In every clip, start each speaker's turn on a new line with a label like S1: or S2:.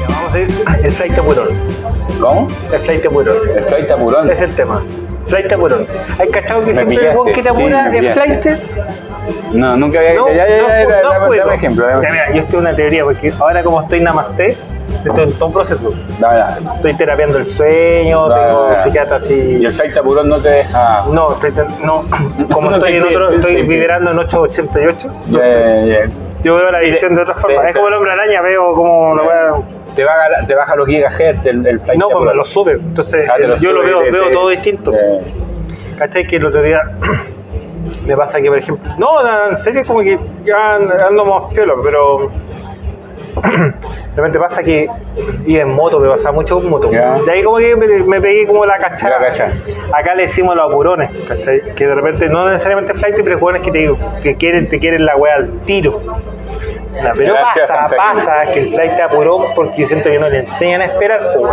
S1: Ya, Vamos a ir el flight apurón.
S2: ¿Cómo?
S1: El flight apurón.
S2: El flight apurón.
S1: Es el tema. Flight apurón. ¿Hay cachado que siempre el que te
S2: Sí,
S1: apura es
S2: pillaste.
S1: flight?
S2: No, nunca había.
S1: No,
S2: ya, ya, ya,
S1: no,
S2: ya,
S1: no, Ya, mira, yo estoy en una teoría porque ahora como estoy en Namaste, estoy en todo un proceso. Estoy terapiando el sueño, tengo
S2: dale.
S1: psiquiatra así.
S2: Y el flight apurón no te deja.
S1: No, estoy no, como
S2: No
S1: estoy en otro, estoy
S2: te
S1: vibrando en 888,
S2: Ya,
S1: entonces
S2: ya, ya.
S1: yo veo la visión de otra forma.
S2: te-
S1: Es como el hombre araña, veo como
S2: Te baja, te baja los gigahertz el, el flight
S1: No, pues me lo sube. Entonces
S2: Ah, lo
S1: yo lo veo,
S2: te-
S1: veo todo distinto.
S2: te-
S1: ¿Cachai? Que el otro día me pasa que, por ejemplo, no, no, en serio, como que ya ando más piola, pero de repente pasa que iba en moto, me pasaba mucho con moto.
S2: Ya.
S1: De ahí como que me, me pegué como la cachada.
S2: La cacha.
S1: Acá le decimos los apurones, ¿cachai? Que de repente no necesariamente flight, pero jugadores que te, que quieren, te quieren la wea al tiro. Pero
S2: Gracias,
S1: pasa,
S2: Santa
S1: pasa que el flight te apuró porque siento que no le enseñan a esperar, pues.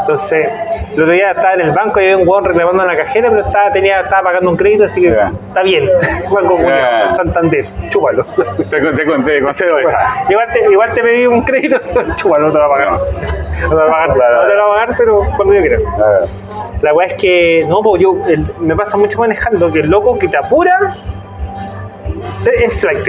S1: Entonces, el otro día estaba en el banco y había un weón reclamando en la cajera, pero estaba, tenía, estaba pagando un crédito, así que
S2: Ya.
S1: está bien. Banco. Santander, chúpalo.
S2: Te, te, te concedo esa.
S1: Igual te, igual te pedí un crédito, chúpalo, no te lo va a pagar. No te lo va a pagar,
S2: Claro.
S1: no te lo va a pagar, pero cuando yo quiera.
S2: Ah,
S1: La weá es que, no, pues yo, el- me pasa mucho manejando que el loco que te apura te- es flight.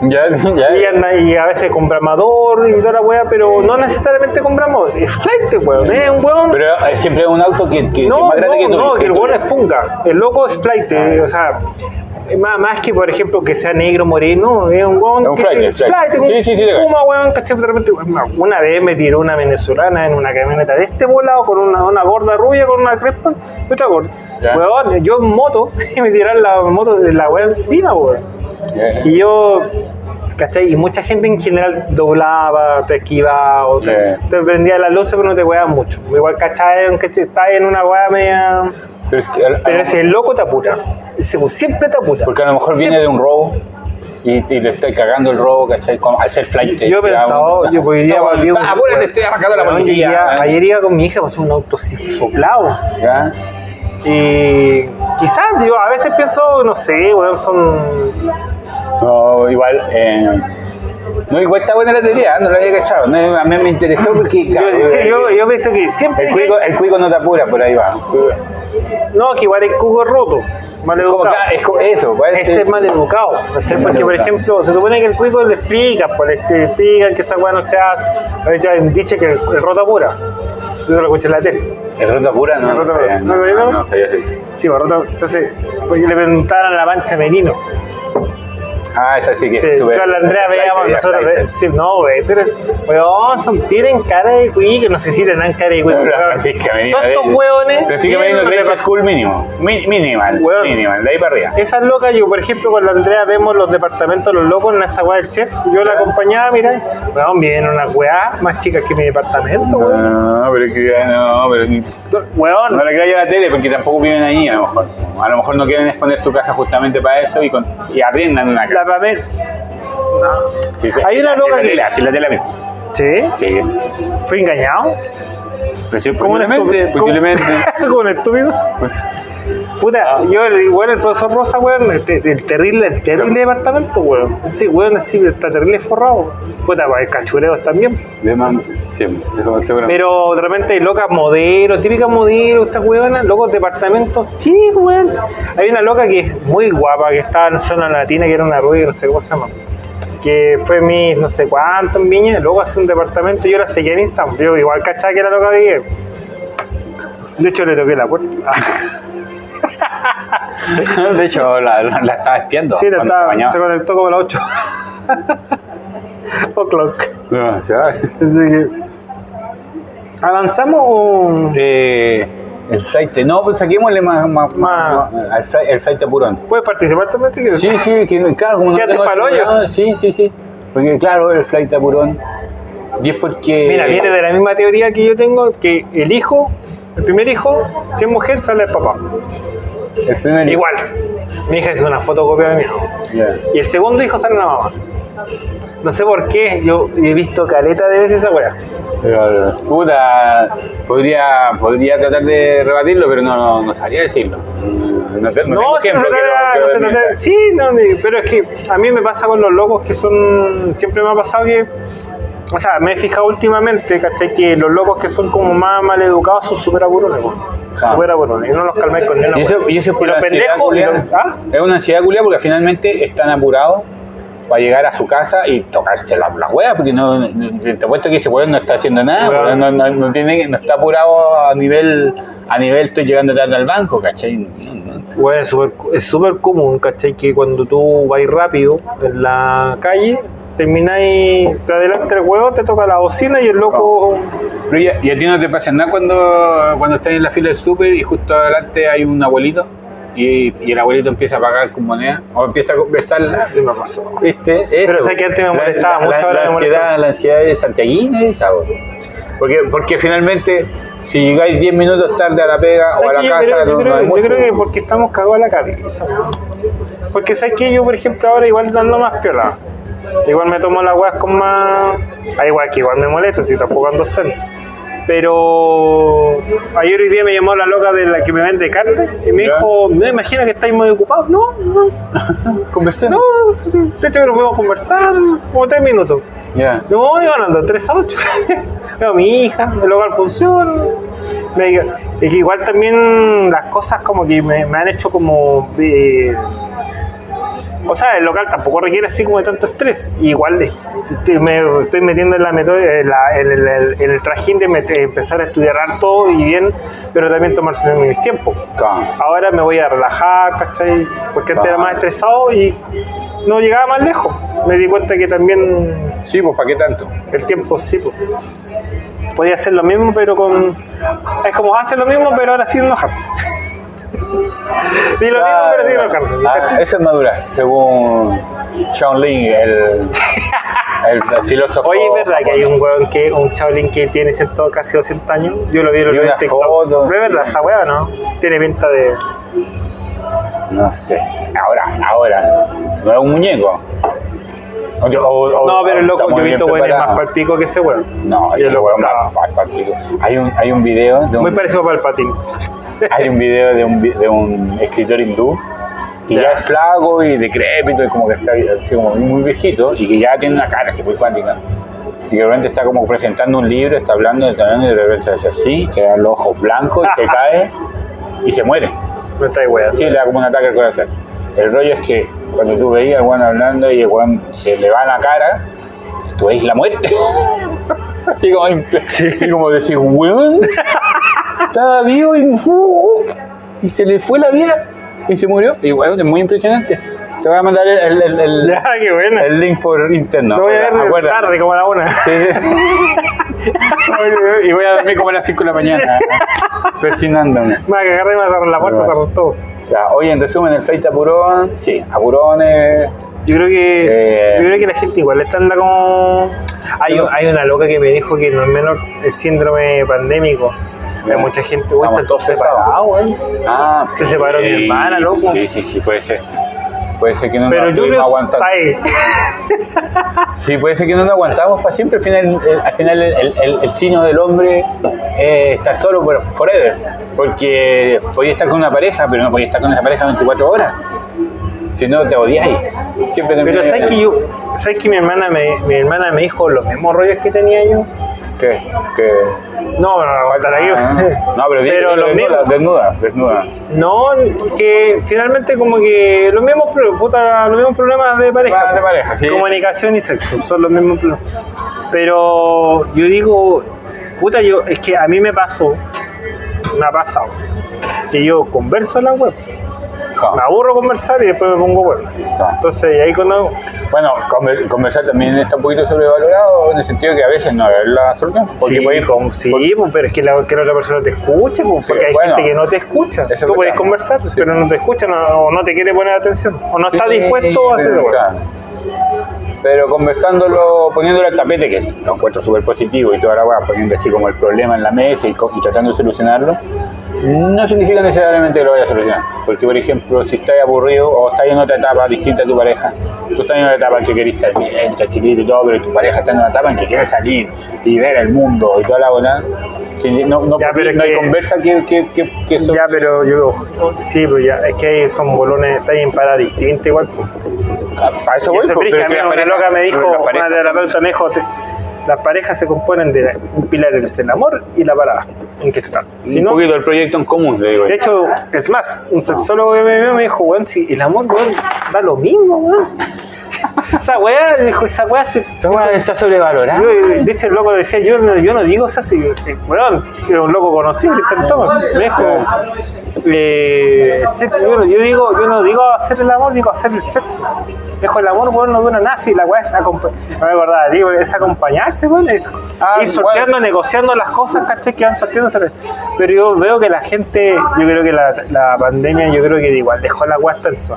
S2: Ya, ya.
S1: Y, anda- y a veces con bramador y toda la weá, pero no necesariamente con bramador. Es flight, weón. Es un weón.
S2: Pero eh, siempre es un auto que, es
S1: no,
S2: más grande
S1: no,
S2: que tú.
S1: no, que el weón es punga. El loco es flight, eh, o sea. Más, más que, por ejemplo, que sea negro moreno, es un weón
S2: Es un flight,
S1: que-
S2: flight.
S1: flight, un
S2: Sí, sí, sí, te
S1: puma, weón, repente, una- vez me tiró una venezolana en una camioneta de este volado con una, una gorda rubia, con una crespa y otra gorda. Weón, yo en moto, y me tiraron la moto de la weá encima, weón. Y yo, ¿cachai? Y mucha gente en general doblaba, te esquivaba, o te, te prendía la luz, pero no te weaba mucho. Igual, ¿cachai? Aunque estás en una weá media.
S2: Pero, es que
S1: ese loco te apura. Siempre te apura.
S2: porque a lo mejor viene de un robo y, y le estoy cagando el robo, ¿cachai? Como al ser flight.
S1: Yo he pensado, yo hoy día
S2: No,
S1: un-
S2: apúrate, estoy arrancando la policía.
S1: llegué- ayer iba con mi hija, pasó un auto soplado.
S2: ¿Ya?
S1: Y quizás, yo a veces pienso, no sé, weón, son.
S2: Igual. Eh, no, igual está buena la teoría, no la había cachado. No, a mí me interesó porque.
S1: Yo, sí,
S2: eh,
S1: yo, yo he visto que siempre.
S2: el, cuico, el cuico no te apura, por ahí va.
S1: no, que igual el cubo es roto. Mal educado.
S2: claro, es como eso. pues,
S1: Ese es mal educado. O sea, porque, por ejemplo, se supone que el cuico le explica, pues le explican que esa weá no sea. Ya han dicho que el, el rota pura. Yo se lo escuché en la tele.
S2: ¿El rota pura? No,
S1: ¿El
S2: no,
S1: pura?
S2: no,
S1: ¿No sabía
S2: no,
S1: eso?
S2: no sabía eso.
S1: Sí, pues rota. Entonces, pues le preguntaron a la mancha merino.
S2: Ah, esa sí que
S1: Sí,
S2: es
S1: a la Andrea veíamos nosotros.
S2: flight.
S1: ve- Sí, no, güey, pero es. Weón, son, tienen cara de cuico, no sé si tendrán cara de.
S2: La
S1: weón.
S2: Francisca.
S1: Todos estos
S2: de-
S1: hueones.
S2: Francisca Grace
S1: prepa-
S2: School mínimo. Mi- Minimal.
S1: Weón.
S2: Minimal. De ahí para arriba.
S1: Esas locas, yo por ejemplo con la Andrea vemos los departamentos los locos en esa weá del chef. Yo la acompañaba, mira, weón, vienen unas weá más chicas que mi departamento, weón.
S2: No, pero es que no, pero ni-
S1: Weón,
S2: no le creas a la tele porque tampoco viven ahí a lo mejor. A lo mejor no quieren exponer su casa justamente para eso y, con, y arriendan una
S1: la
S2: casa.
S1: Pamela.
S2: Sí, sí.
S1: Hay una loca que-
S2: así la tele misma.
S1: Sí,
S2: Sí.
S1: fui engañado.
S2: Sí,
S1: ¿Cómo un
S2: posiblemente,
S1: estúpido?
S2: posiblemente.
S1: Como un estúpido.
S2: Pues,
S1: Puta, yo, igual el profesor Rosa, weón, el, te- el terrible, el terrible departamento, weón. Ese weón así está terrible forrado. Puta, pues hay cachureos también.
S2: de man, siempre. de seguro.
S1: Pero de repente hay locas modelos, típicas modelos, estas weonas, locos departamentos chicos, weón. Hay una loca que es muy guapa, que estaba en zona latina, que era una rubia, no sé cómo se llama. Que fue mi no sé cuánto en Viña, luego hace un departamento, yo la seguía en Instagram, yo igual cachaba que era loca de De hecho le toqué la puerta.
S2: de hecho, la, la, la estaba espiando.
S1: sí, la estaba,
S2: se
S1: se conectó como a las 8. O'clock.
S2: No,
S1: ¿Avanzamos o...?
S2: Eh, el flight, no, pues saquémosle más, más,
S1: Más.
S2: más- al flight, el flight apurón.
S1: ¿Puedes participar también si quieres?
S2: Sí, sí, que, claro, como no
S1: Quédate
S2: tengo
S1: pa'l hoyo.
S2: Sí, sí, sí. Porque claro, el flight apurón. Y es porque.
S1: Mira, viene de la misma teoría que yo tengo, que el hijo, el primer hijo, si es mujer, sale el papá.
S2: El primer
S1: Igual. Mi hija es una fotocopia de mi hijo. Y el segundo hijo sale la mamá. No sé por qué, yo he visto caleta de veces esa weá.
S2: Pero, puta, podría, podría tratar de rebatirlo, pero no, no, no sabría decirlo. no, te- no
S1: No,
S2: tengo
S1: no
S2: ejemplo
S1: se trata- no se sí, no, pero es que a mí me pasa con los locos que son. Siempre me ha pasado que. O sea, me he fijado últimamente, ¿cachai? Que los locos que son como más mal educados son súper po.
S2: Ah.
S1: Y no los calmáis con
S2: Y eso,
S1: wea.
S2: y eso es por la
S1: pendejos. ¿Ah?
S2: Es una ansiedad culiada porque finalmente están apurados para llegar a su casa y tocarse la, la wea, porque no, te apuesto que ese weón no está haciendo nada, no, no, no tiene, no está apurado a nivel, a nivel estoy llegando tarde al banco, ¿cachai? No, no.
S1: Bueno, es súper es súper común, ¿cachai? Que cuando tú vas rápido en la calle, termináis, te adelante el huevo, te toca la bocina y el loco.
S2: Pero ya, y a ti no te pasa nada cuando, cuando estás en la fila del súper y justo adelante hay un abuelito y, y el abuelito empieza a pagar con moneda o empieza a conversarla.
S1: Sí me pasó.
S2: ¿Viste?
S1: Pero
S2: Eso.
S1: sé que antes me molestaba
S2: la,
S1: mucho,
S2: la- la
S1: me
S2: ansiedad, la ansiedad de santiaguina esa, porque, porque finalmente si llegáis 10 minutos tarde a la pega o a
S1: ¿Sabes
S2: la casa,
S1: yo, creo, yo
S2: no,
S1: creo-
S2: no hay
S1: yo
S2: mucho.
S1: creo que porque estamos cagados a la cabeza. Porque sabes que yo, por ejemplo, ahora igual ando más piola. Igual me tomo las weas con más. Ah, igual que igual me molesta si está jugando zen. Pero ayer hoy día me llamó la loca de la que me vende carne y me
S2: Ya.
S1: dijo, no imagina que estáis muy ocupados. No, no,
S2: Conversemos.
S1: no, de hecho que nos fuimos a conversar como tres minutos.
S2: Ya.
S1: No, iban andando 3 a 8. Veo a mi hija, el local funciona. Me diga- Es que igual también las cosas como que me, me han hecho como... eh, o sea, el local tampoco requiere así como de tanto estrés. Igual me estoy metiendo en la meto- en, la- en el, el- en el trajín de empezar a estudiar harto y bien, pero también tomarse mis tiempos.
S2: Claro.
S1: Ahora me voy a relajar, ¿cachai? Porque antes era más estresado y no llegaba más lejos. Me di cuenta que también
S2: Sí, pues ¿para qué tanto?
S1: el tiempo sí, pues. Podía hacer lo mismo, pero con. Es como hace lo mismo, pero ahora sin enojarse. y lo mismo, pero sin.
S2: Ah, eso es madurar, según Shaolin, el, el filósofo.
S1: Oye, es verdad que hay un weón que, un chavalín que tiene ciento- casi 200 años. Yo lo vi en
S2: una
S1: TikTok.
S2: foto,
S1: ¿Es verdad esa weá, no? Tiene pinta de.
S2: No sé. Ahora, ahora. No es un muñeco. O- o-
S1: No, pero loco, yo he visto weones más palpico que ese weón.
S2: No,
S1: Y el
S2: el
S1: loco
S2: weón más más palpico. Hay un, hay un video de un,
S1: Muy parecido para el patín.
S2: hay un video de un, de un escritor hindú que ya.
S1: Ya.
S2: es flaco y decrépito y como que está así como muy viejito y que ya tiene una cara así muy cuántica. Y de repente está como presentando un libro, está hablando, está hablando y de repente hace así, se dan los ojos blancos y se cae y se muere.
S1: No está ahí weón.
S2: Sí, le da como un ataque al corazón. El rollo es que cuando tú veías al weón hablando y el weón se le va la cara, tú veis la muerte. así como, así como decir, weón, estaba vivo y, ¡uh! y se le fue la vida y se murió. Y weón, es muy impresionante. Te voy a mandar el, el, el- el-
S1: Ya, qué buena.
S2: el link por interno.
S1: Lo voy a ver tarde, como a la una.
S2: Sí, sí. y voy a dormir como a las 5 de la mañana, persinándome.
S1: Me va a cagar y me va a cerrar la puerta,
S2: Bueno.
S1: cerrar todo.
S2: Ya, oye, en resumen, el Fate Apurón, sí, Apurones,
S1: Yo creo que
S2: Eh.
S1: yo creo que la gente igual está anda como hay,
S2: No.
S1: hay una loca que me dijo que no es menor el síndrome pandémico. Hay mucha gente, güey, están todos separados, güey.
S2: Ah,
S1: Se separó mi hermana, loco.
S2: Sí, sí, sí, puede ser. Puede ser que no
S1: Pero
S2: nos
S1: yo ahí.
S2: Sí, puede ser que no nos aguantamos para siempre. Al final, el, al final el, el, del hombre es estar solo por forever. Porque podía estar con una pareja, pero no podía estar con esa pareja 24 horas. Si no, te odiáis. Siempre
S1: Pero sabes que yo, sabes que mi hermana me, mi hermana me dijo los mismos rollos que tenía yo.
S2: ¿Qué? ¿Qué?
S1: No, no, no, contar aquí.
S2: Ah, no, pero,
S1: pero los
S2: desnuda, desnuda, desnuda.
S1: No, que finalmente como que los mismos, puta, los mismos problemas de pareja.
S2: De pareja, sí.
S1: Comunicación y sexo, son los mismos problemas. Pero yo digo, puta, yo, es que a mí me pasó, me ha pasado, que yo converso en la web, me aburro conversar y después me pongo.
S2: Ah.
S1: Entonces, y ahí cuando...
S2: Bueno, conver- conversar también está un poquito sobrevalorado en el sentido que a veces no es la solución. Porque
S1: sí, con- pues, pero es que la, que la otra persona te escuche, pues,
S2: Sí,
S1: porque hay
S2: bueno,
S1: gente que no te escucha. Tú puedes conversar,
S2: Sí.
S1: pero no te escucha no- o no te quiere poner atención, o no está dispuesto a hacerlo.
S2: pero, conversándolo, poniéndolo al tapete, que lo encuentro súper positivo y toda la weá, poniendo así como el problema en la mesa y, y tratando de solucionarlo, no significa necesariamente que lo vaya a solucionar. Porque, por ejemplo, si estás aburrido o estás en otra etapa distinta a tu pareja, tú estás en una etapa en que querés estar bien, tranquilito y todo, pero tu pareja está en una etapa en que quiere salir y ver el mundo y toda la bola, no, no,
S1: Ya, pero
S2: no hay
S1: que-
S2: conversa que, que, que, que
S1: Ya, pero yo, sí, pues ya, es que son bolones, está en para distinta igual. pues.
S2: a eso voy. pues, pero que la pareja-
S1: loca me dijo,
S2: la pareja-
S1: una terapeuta me dijo, te- las parejas se componen de un pilar es el amor y la parada Si
S2: un
S1: no,
S2: poquito el proyecto en común, le digo.
S1: de hecho, es más, un sexólogo que me vio me dijo, weón, si el amor, weón, da lo mismo, weón. Esa weá, dijo, esa weá se...
S2: Esa weá está sobrevalorada.
S1: Yo, de hecho, el loco decía, yo no, yo no digo eso así, eh, weón, era un loco conocido, Cristian Thomas, me dijo, eh, yo, digo, yo no digo hacer el amor, digo hacer el sexo. Me dijo, el amor, weón, no dura nada, si la weá es acompañarse, no me acordaba, digo, es acompañarse, weón, es
S2: Ah,
S1: ir sorteando, negociando las cosas, caché, que van sorteándose. Pero yo veo que la gente, yo creo que la, la pandemia, yo creo que igual dejó la weá tensa.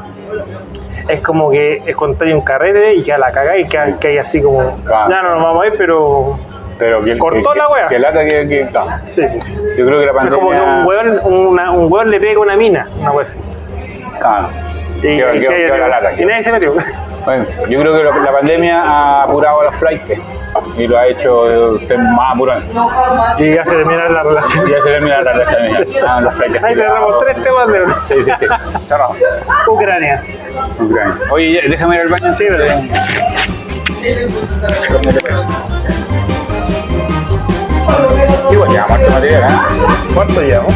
S1: Es como que es contar un carrete y ya la cagáis y que, que hay así como,
S2: Claro.
S1: ya no nos vamos a ir, pero
S2: Pero que,
S1: Cortó
S2: que-
S1: la wea.
S2: Que lata que. que claro.
S1: sí.
S2: Yo creo que la
S1: Es como que un
S2: pandemia.
S1: weón, una- un weón le pega una mina, una wea así.
S2: Claro.
S1: Y, y que- y
S2: qué-
S1: nadie se metió.
S2: Bueno, yo creo que la pandemia ha apurado a los flights y lo ha hecho ser más apurado.
S1: Y ya se termina la relación.
S2: Ya se termina la relación. Ah, los flights.
S1: Ahí cerramos tres temas de
S2: Sí, sí, sí. Cerrado.
S1: Ucrania.
S2: Ucrania. Oye, déjame ir al baño.
S1: Sí, verdad.
S2: Igual, ya, muerto material, ¿eh?
S1: ¿Cuánto llevamos?